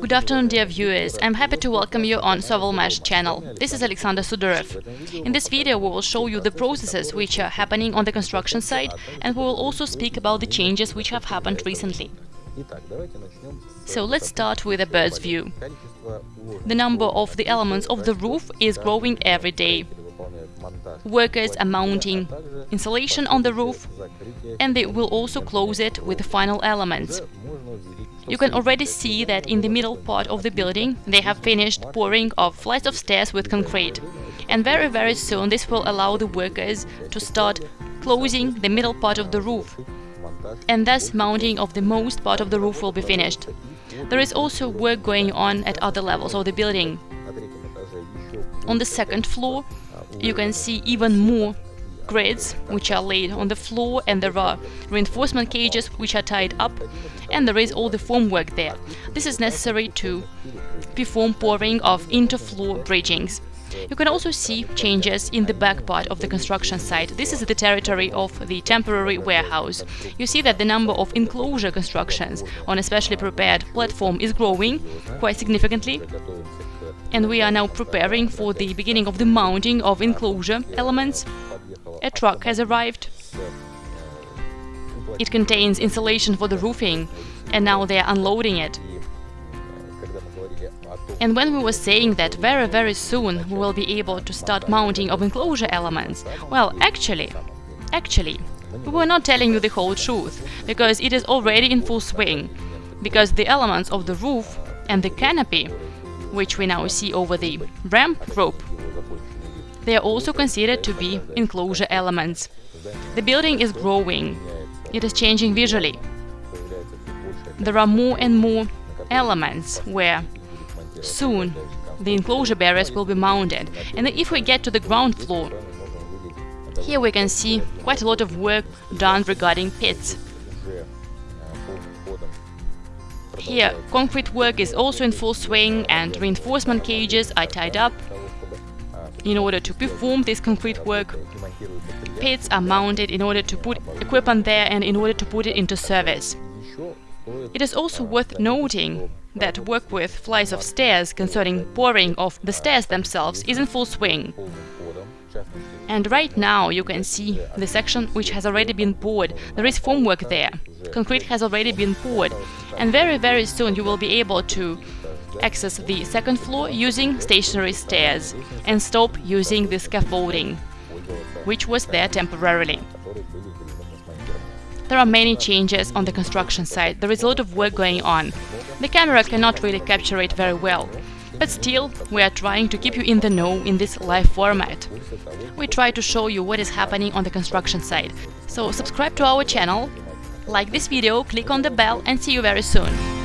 Good afternoon, dear viewers. I'm happy to welcome you on Sovelmash channel. This is Alexander Sudarev. In this video we will show you the processes which are happening on the construction site and we will also speak about the changes which have happened recently. So let's start with a bird's view. The number of the elements of the roof is growing every day. Workers are mounting insulation on the roof and they will also close it with the final elements. You can already see that in the middle part of the building they have finished pouring of flights of stairs with concrete. And very very soon this will allow the workers to start closing the middle part of the roof. And thus mounting of the most part of the roof will be finished. There is also work going on at other levels of the building. On the second floor you can see even more grids which are laid on the floor and there are reinforcement cages which are tied up and there is all the formwork there. This is necessary to perform pouring of interfloor bridgings. You can also see changes in the back part of the construction site. This is the territory of the temporary warehouse. You see that the number of enclosure constructions on a specially prepared platform is growing quite significantly and we are now preparing for the beginning of the mounting of enclosure elements. A truck has arrived. It contains insulation for the roofing and now they are unloading it. And when we were saying that very very soon we will be able to start mounting of enclosure elements, well actually, actually, we were not telling you the whole truth, because it is already in full swing, because the elements of the roof and the canopy which we now see over the ramp rope, they are also considered to be enclosure elements. The building is growing, it is changing visually. There are more and more elements where soon the enclosure barriers will be mounted. And if we get to the ground floor, here we can see quite a lot of work done regarding pits. Here, concrete work is also in full swing and reinforcement cages are tied up. In order to perform this concrete work, pits are mounted in order to put equipment there and in order to put it into service. It is also worth noting that work with flights of stairs concerning boring of the stairs themselves is in full swing. And right now you can see the section which has already been poured. There is formwork there. Concrete has already been poured. And very, very soon you will be able to access the second floor using stationary stairs and stop using the scaffolding, which was there temporarily. There are many changes on the construction site, there is a lot of work going on. The camera cannot really capture it very well, but still, we are trying to keep you in the know in this live format. We try to show you what is happening on the construction site. So subscribe to our channel, like this video, click on the bell and see you very soon.